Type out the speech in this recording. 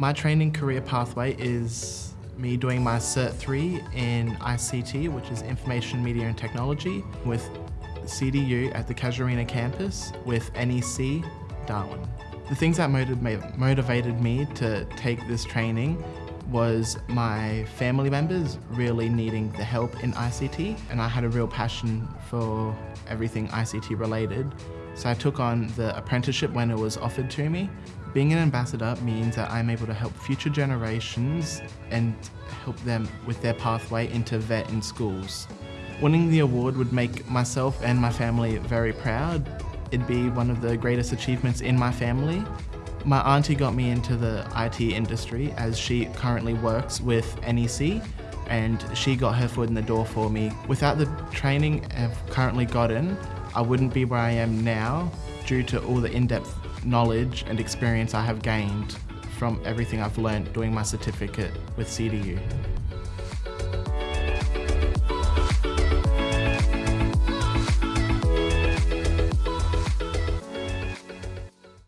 My training career pathway is me doing my Cert 3 in ICT, which is Information Media and Technology, with CDU at the Casuarina campus with NEC Darwin. The things that motivated me to take this training was my family members really needing the help in ICT and I had a real passion for everything ICT related. So I took on the apprenticeship when it was offered to me. Being an ambassador means that I'm able to help future generations and help them with their pathway into vet in schools. Winning the award would make myself and my family very proud. It'd be one of the greatest achievements in my family my auntie got me into the IT industry as she currently works with NEC and she got her foot in the door for me. Without the training I've currently gotten, I wouldn't be where I am now due to all the in-depth knowledge and experience I have gained from everything I've learned doing my certificate with CDU.